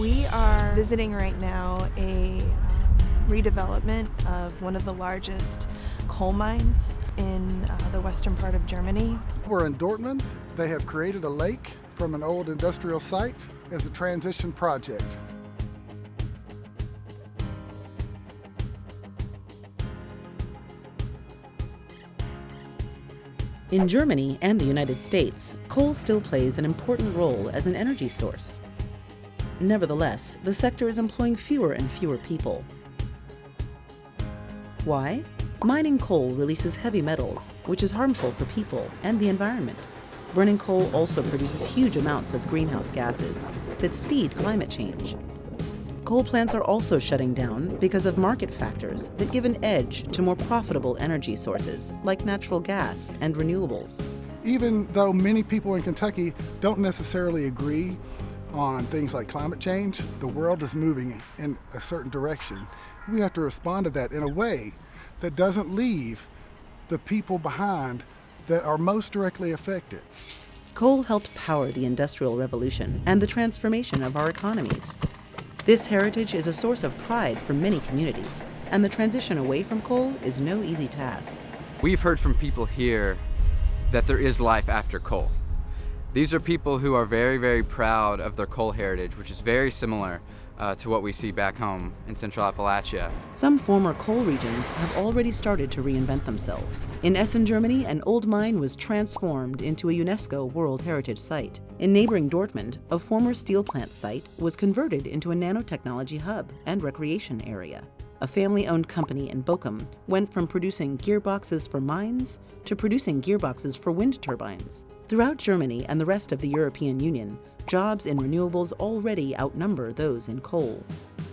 We are visiting right now a redevelopment of one of the largest coal mines in uh, the western part of Germany. We're in Dortmund. They have created a lake from an old industrial site as a transition project. In Germany and the United States, coal still plays an important role as an energy source. Nevertheless, the sector is employing fewer and fewer people. Why? Mining coal releases heavy metals, which is harmful for people and the environment. Burning coal also produces huge amounts of greenhouse gases that speed climate change. Coal plants are also shutting down because of market factors that give an edge to more profitable energy sources like natural gas and renewables. Even though many people in Kentucky don't necessarily agree on things like climate change, the world is moving in a certain direction. We have to respond to that in a way that doesn't leave the people behind that are most directly affected. Coal helped power the Industrial Revolution and the transformation of our economies. This heritage is a source of pride for many communities, and the transition away from coal is no easy task. We've heard from people here that there is life after coal. These are people who are very, very proud of their coal heritage, which is very similar uh, to what we see back home in Central Appalachia. Some former coal regions have already started to reinvent themselves. In Essen, Germany, an old mine was transformed into a UNESCO World Heritage Site. In neighboring Dortmund, a former steel plant site was converted into a nanotechnology hub and recreation area. A family-owned company in Bochum went from producing gearboxes for mines to producing gearboxes for wind turbines. Throughout Germany and the rest of the European Union, jobs in renewables already outnumber those in coal.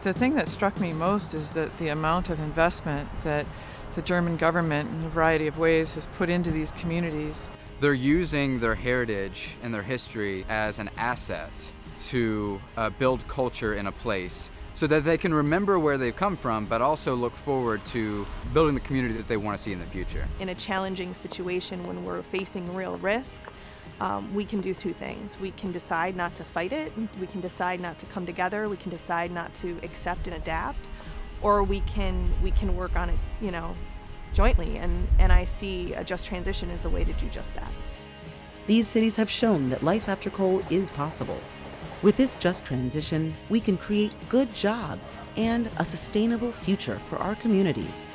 The thing that struck me most is that the amount of investment that the German government in a variety of ways has put into these communities. They're using their heritage and their history as an asset to uh, build culture in a place so that they can remember where they've come from, but also look forward to building the community that they want to see in the future. In a challenging situation when we're facing real risk, um, we can do two things. We can decide not to fight it, we can decide not to come together, we can decide not to accept and adapt, or we can we can work on it, you know, jointly. And, and I see a just transition as the way to do just that. These cities have shown that life after coal is possible. With this just transition, we can create good jobs and a sustainable future for our communities.